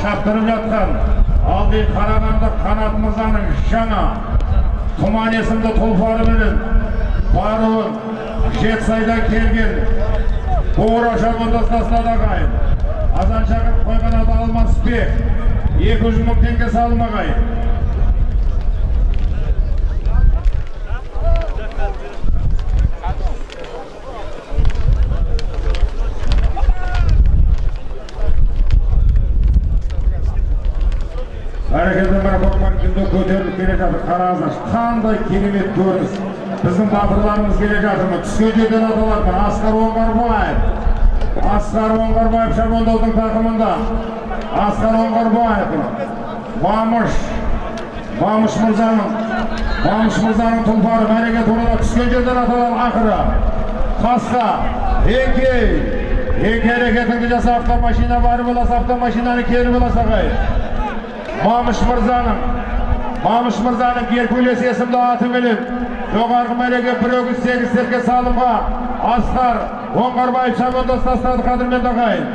шаптырып жатқан алды қарағанды қанат мырзаның жаңа тұман есімді тұлпары менен баруын жетісайдан келген шабандастасына да ағайын азан шақырып қойған аты алмасбек екі жүз мың теңге салым ағайын бәрекелді марапаттар күнде көтеріліп келе жатыр қараңыздар қандай керемет көрініс біздің батырларымыз келе жатыр жерден аталатын асқар оңғарбаев асқар оңғарбаев шабандоздың тақымында асқар оңғарбаев мамыш мамыш мырзаның мамыш мырзаның тұлпары мәреге турада түскен жерден аталған ақыры қасқа еңкей еңкей әрекетіңді жаса автомашина бар боласа автомашинаны кері боласа ағайын Мамыш мырзаның Мамыш мырзаның Геркулес есімді атыменен жоғарғы мәреге бір өгіз сегіз серке салымға асқар оңғарбаев шабандоз тастады қадірменді ағайын